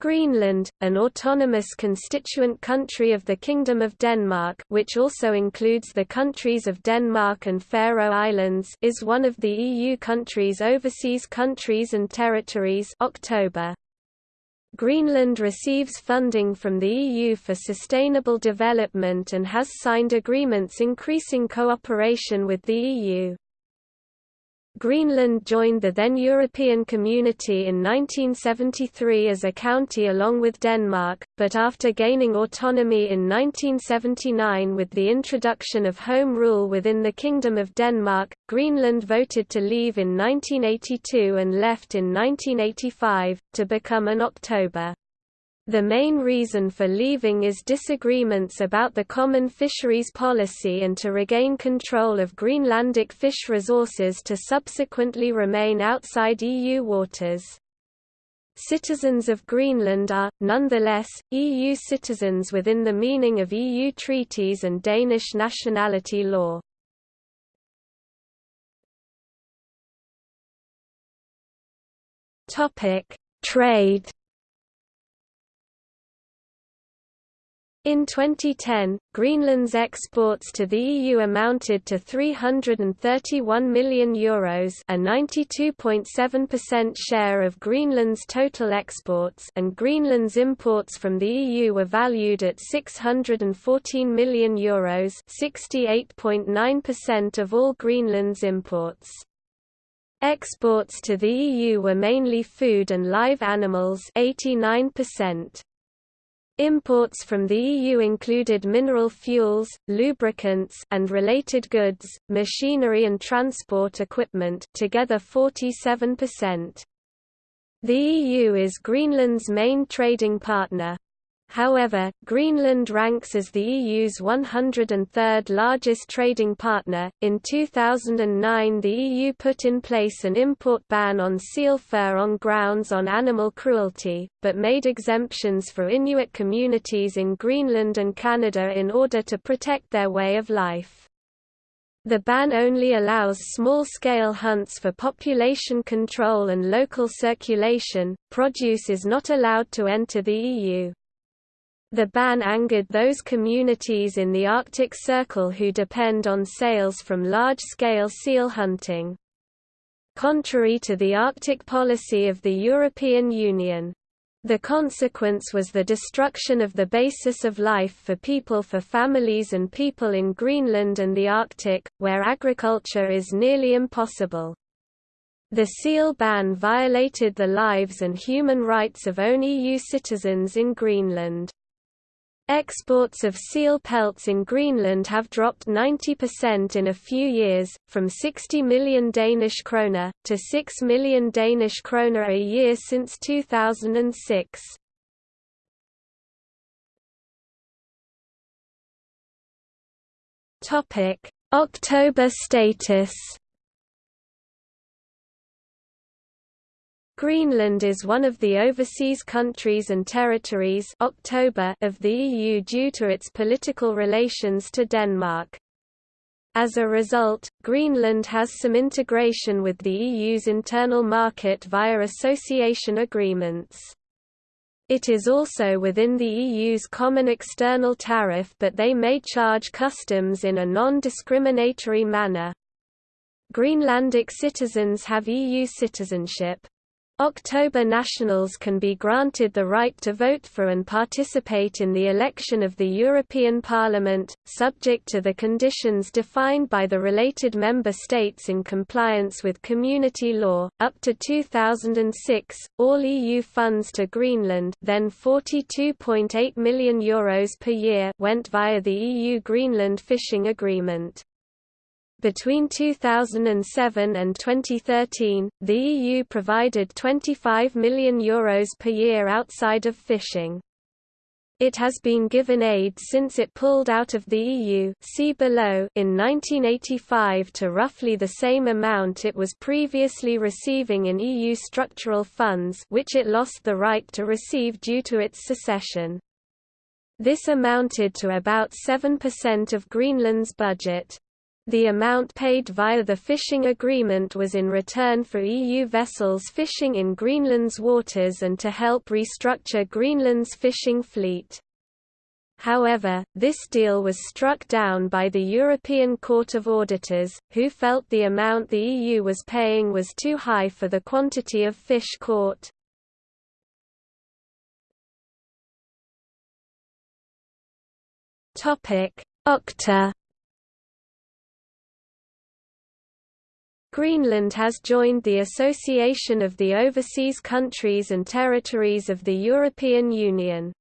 Greenland, an autonomous constituent country of the Kingdom of Denmark which also includes the countries of Denmark and Faroe Islands is one of the EU countries Overseas Countries and Territories October. Greenland receives funding from the EU for sustainable development and has signed agreements increasing cooperation with the EU. Greenland joined the then European Community in 1973 as a county along with Denmark, but after gaining autonomy in 1979 with the introduction of Home Rule within the Kingdom of Denmark, Greenland voted to leave in 1982 and left in 1985, to become an October. The main reason for leaving is disagreements about the common fisheries policy and to regain control of Greenlandic fish resources to subsequently remain outside EU waters. Citizens of Greenland are, nonetheless, EU citizens within the meaning of EU treaties and Danish nationality law. Trade In 2010, Greenland's exports to the EU amounted to €331 million Euros a 92.7% share of Greenland's total exports and Greenland's imports from the EU were valued at €614 million Euros 68.9% of all Greenland's imports. Exports to the EU were mainly food and live animals 89%. Imports from the EU included mineral fuels, lubricants and related goods, machinery and transport equipment together 47%. The EU is Greenland's main trading partner. However, Greenland ranks as the EU's 103rd largest trading partner. In 2009, the EU put in place an import ban on seal fur on grounds on animal cruelty, but made exemptions for Inuit communities in Greenland and Canada in order to protect their way of life. The ban only allows small-scale hunts for population control and local circulation. Produce is not allowed to enter the EU. The ban angered those communities in the Arctic Circle who depend on sales from large-scale seal hunting. Contrary to the Arctic policy of the European Union. The consequence was the destruction of the basis of life for people for families and people in Greenland and the Arctic, where agriculture is nearly impossible. The seal ban violated the lives and human rights of own EU citizens in Greenland. Exports of seal pelts in Greenland have dropped 90% in a few years, from 60 million Danish kroner, to 6 million Danish kroner a year since 2006. October status Greenland is one of the overseas countries and territories October of the EU due to its political relations to Denmark. As a result, Greenland has some integration with the EU's internal market via association agreements. It is also within the EU's common external tariff but they may charge customs in a non-discriminatory manner. Greenlandic citizens have EU citizenship. October nationals can be granted the right to vote for and participate in the election of the European Parliament, subject to the conditions defined by the related member states in compliance with community law. Up to 2006, all EU funds to Greenland, then 42.8 million euros per year, went via the EU Greenland fishing agreement. Between 2007 and 2013, the EU provided €25 million Euros per year outside of fishing. It has been given aid since it pulled out of the EU see below in 1985 to roughly the same amount it was previously receiving in EU structural funds which it lost the right to receive due to its secession. This amounted to about 7% of Greenland's budget. The amount paid via the fishing agreement was in return for EU vessels fishing in Greenland's waters and to help restructure Greenland's fishing fleet. However, this deal was struck down by the European Court of Auditors, who felt the amount the EU was paying was too high for the quantity of fish caught. OCTA Greenland has joined the Association of the Overseas Countries and Territories of the European Union.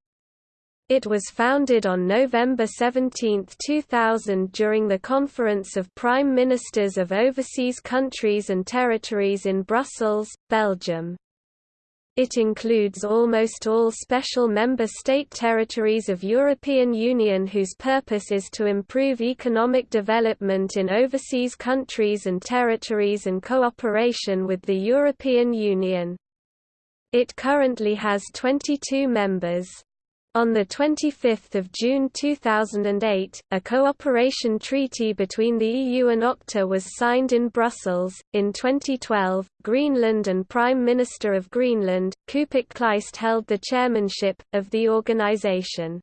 It was founded on November 17, 2000 during the Conference of Prime Ministers of Overseas Countries and Territories in Brussels, Belgium. It includes almost all special member state territories of European Union whose purpose is to improve economic development in overseas countries and territories and cooperation with the European Union. It currently has 22 members. On 25 June 2008, a cooperation treaty between the EU and OCTA was signed in Brussels. In 2012, Greenland and Prime Minister of Greenland, Kuupik Kleist held the chairmanship, of the organization.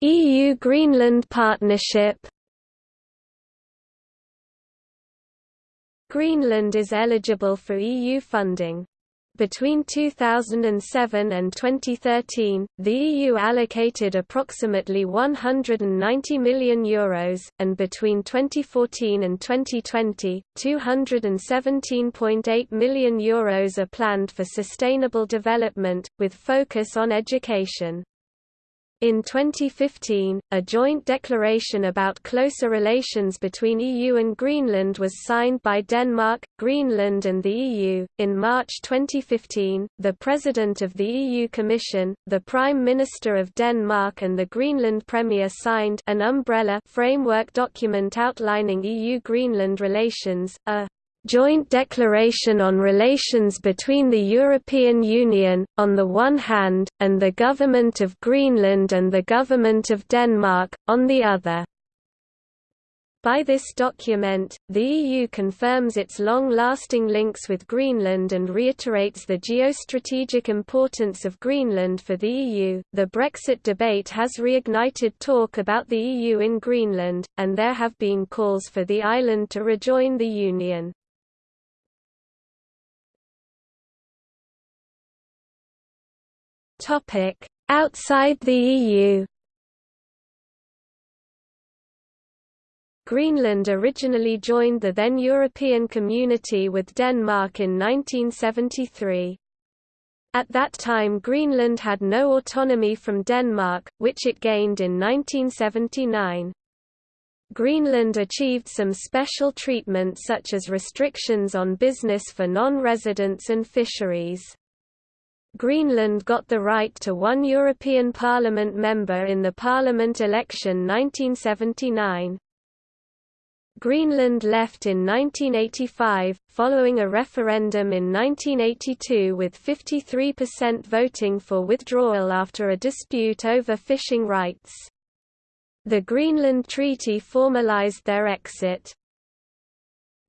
EU-Greenland partnership Greenland is eligible for EU funding. Between 2007 and 2013, the EU allocated approximately €190 million, Euros, and between 2014 and 2020, €217.8 million Euros are planned for sustainable development, with focus on education. In 2015, a joint declaration about closer relations between EU and Greenland was signed by Denmark, Greenland, and the EU. In March 2015, the President of the EU Commission, the Prime Minister of Denmark, and the Greenland Premier signed an umbrella framework document outlining EU Greenland relations, a joint declaration on relations between the European Union, on the one hand, and the Government of Greenland and the Government of Denmark, on the other. By this document, the EU confirms its long-lasting links with Greenland and reiterates the geostrategic importance of Greenland for the EU. The Brexit debate has reignited talk about the EU in Greenland, and there have been calls for the island to rejoin the Union. Topic: Outside the EU. Greenland originally joined the then European Community with Denmark in 1973. At that time Greenland had no autonomy from Denmark, which it gained in 1979. Greenland achieved some special treatment such as restrictions on business for non-residents and fisheries. Greenland got the right to one European Parliament member in the Parliament election 1979. Greenland left in 1985, following a referendum in 1982 with 53% voting for withdrawal after a dispute over fishing rights. The Greenland Treaty formalized their exit.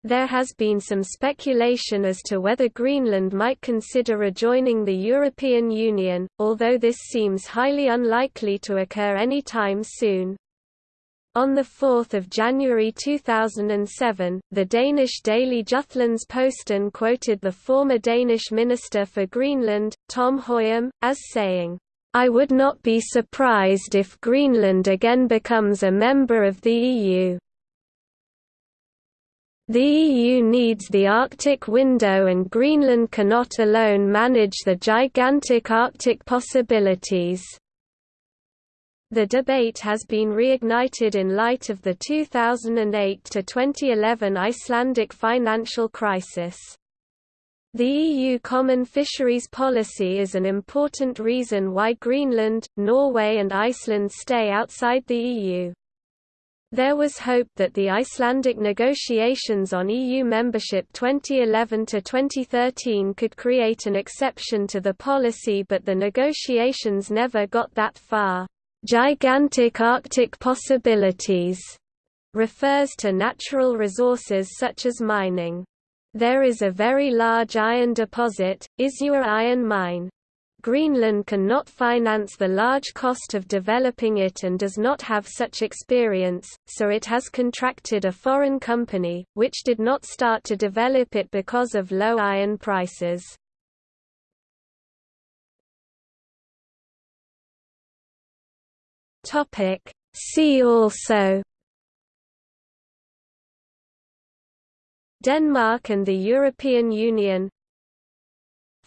There has been some speculation as to whether Greenland might consider rejoining the European Union, although this seems highly unlikely to occur any time soon. On 4 January 2007, the Danish daily Jutlands-Posten quoted the former Danish Minister for Greenland, Tom Høyem, as saying, I would not be surprised if Greenland again becomes a member of the EU. The EU needs the Arctic window and Greenland cannot alone manage the gigantic Arctic possibilities. The debate has been reignited in light of the 2008 to 2011 Icelandic financial crisis. The EU Common Fisheries Policy is an important reason why Greenland, Norway and Iceland stay outside the EU. There was hope that the Icelandic negotiations on EU membership 2011–2013 could create an exception to the policy but the negotiations never got that far. Gigantic Arctic possibilities refers to natural resources such as mining. There is a very large iron deposit, Isua Iron Mine. Greenland cannot finance the large cost of developing it and does not have such experience, so it has contracted a foreign company, which did not start to develop it because of low iron prices. See also Denmark and the European Union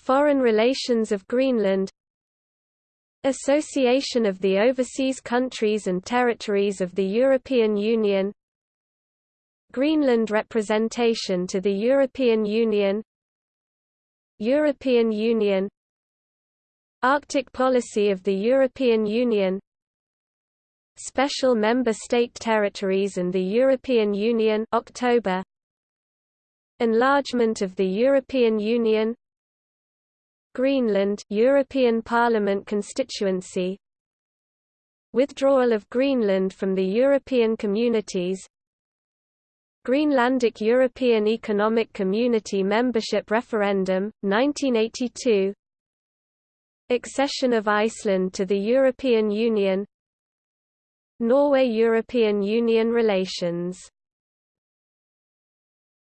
Foreign relations of Greenland Association of the overseas countries and territories of the European Union Greenland representation to the European Union European Union Arctic policy of the European Union Special Member State Territories and the European Union October Enlargement of the European Union Greenland European Parliament constituency. Withdrawal of Greenland from the European communities. Greenlandic European Economic Community membership referendum, 1982 Accession of Iceland to the European Union. Norway–European Union relations